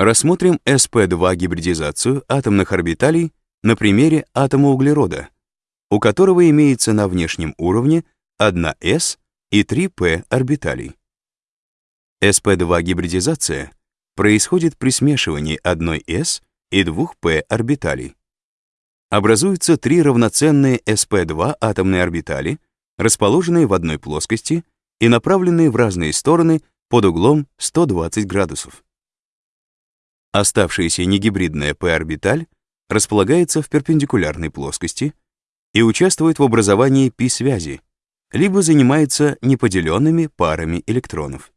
Рассмотрим sp2 гибридизацию атомных орбиталей на примере атома углерода, у которого имеется на внешнем уровне 1s и 3p орбиталей. sp2 гибридизация происходит при смешивании 1s и 2p орбиталей. Образуются три равноценные sp2 атомные орбитали, расположенные в одной плоскости и направленные в разные стороны под углом 120 градусов. Оставшаяся негибридная p-орбиталь располагается в перпендикулярной плоскости и участвует в образовании π-связи, либо занимается неподеленными парами электронов.